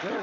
There.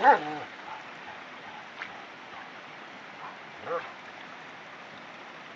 Wow.